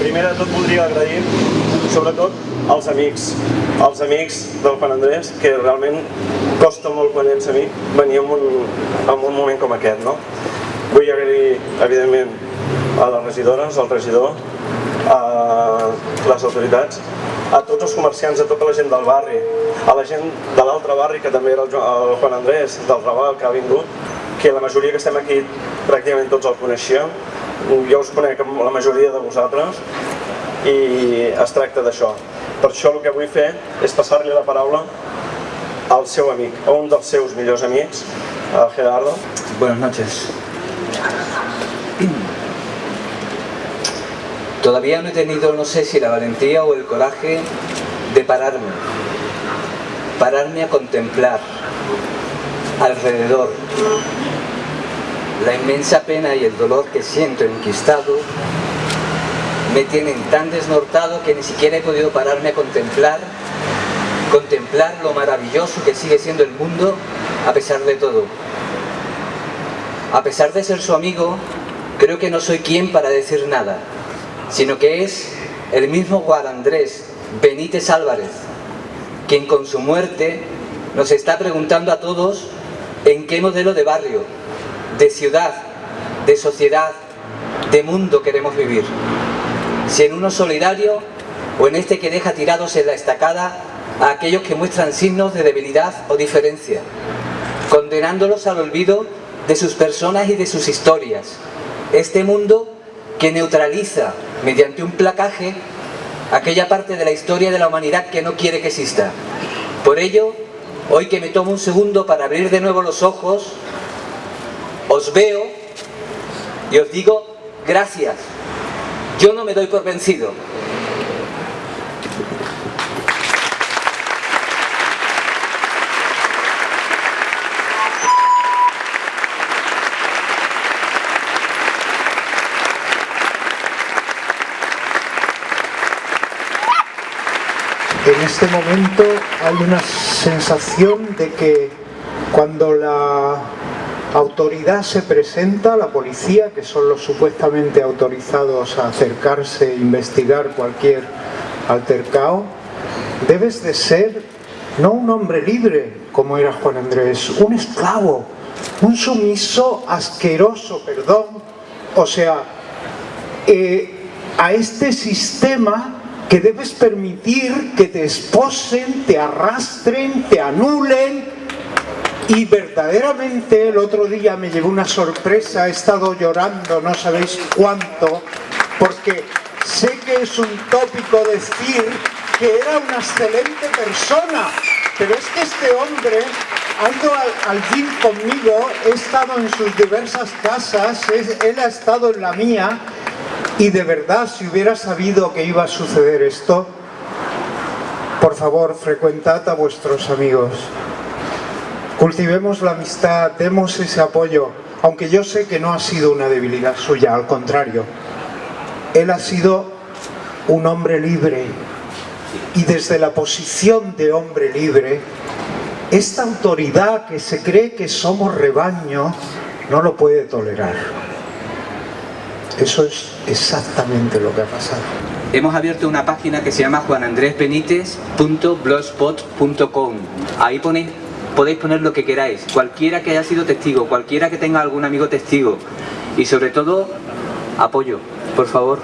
primer de tot voldria agrair, sobretot, als amics, als amics del Juan Andrés, que realment costa molt quan ets amic venir en un, en un moment com aquest, no? Vull agrair, evidentment, a les regidores, al regidor, a les autoritats, a tots els comerciants, a tota la gent del barri, a la gent de l'altre barri, que també era el, el Juan Andrés, del Raval, que ha vingut, que la majoria que estem aquí pràcticament tots el coneixíem, jo us conec la majoria de vosaltres i es tracta d'això. Per això el que vull fer és passar-li la paraula al seu amic, a un dels seus millors amics, a Gerardo. Buenas noches. Todavía no he tenido, no sé si la valentía o el coraje de pararme, pararme a contemplar alrededor la inmensa pena y el dolor que siento enquistado me tienen tan desnortado que ni siquiera he podido pararme a contemplar contemplar lo maravilloso que sigue siendo el mundo a pesar de todo. A pesar de ser su amigo, creo que no soy quien para decir nada, sino que es el mismo Juan Andrés Benítez Álvarez, quien con su muerte nos está preguntando a todos en qué modelo de barrio, de ciudad, de sociedad, de mundo queremos vivir. Si en uno solidario o en este que deja tirados en la estacada a aquellos que muestran signos de debilidad o diferencia, condenándolos al olvido de sus personas y de sus historias. Este mundo que neutraliza mediante un placaje aquella parte de la historia de la humanidad que no quiere que exista. Por ello, hoy que me tomo un segundo para abrir de nuevo los ojos, os veo y os digo gracias. Yo no me doy por vencido. En este momento hay una sensación de que cuando la autoridad se presenta, la policía, que son los supuestamente autorizados a acercarse e investigar cualquier altercado, debes de ser no un hombre libre, como era Juan Andrés, un esclavo, un sumiso asqueroso, perdón, o sea, eh, a este sistema que debes permitir que te esposen, te arrastren, te anulen y verdaderamente el otro día me llevó una sorpresa, he estado llorando no sabéis cuánto porque sé que es un tópico decir que era una excelente persona pero es que este hombre ha ido al, al conmigo, he estado en sus diversas casas, él ha estado en la mía y de verdad, si hubiera sabido que iba a suceder esto, por favor, frecuentad a vuestros amigos. Cultivemos la amistad, demos ese apoyo, aunque yo sé que no ha sido una debilidad suya, al contrario. Él ha sido un hombre libre y desde la posición de hombre libre, esta autoridad que se cree que somos rebaño, no lo puede tolerar. Eso es exactamente lo que ha pasado. Hemos abierto una página que se llama juanandresbenitez.blogspot.com Ahí ponéis, podéis poner lo que queráis, cualquiera que haya sido testigo, cualquiera que tenga algún amigo testigo y sobre todo, apoyo, por favor.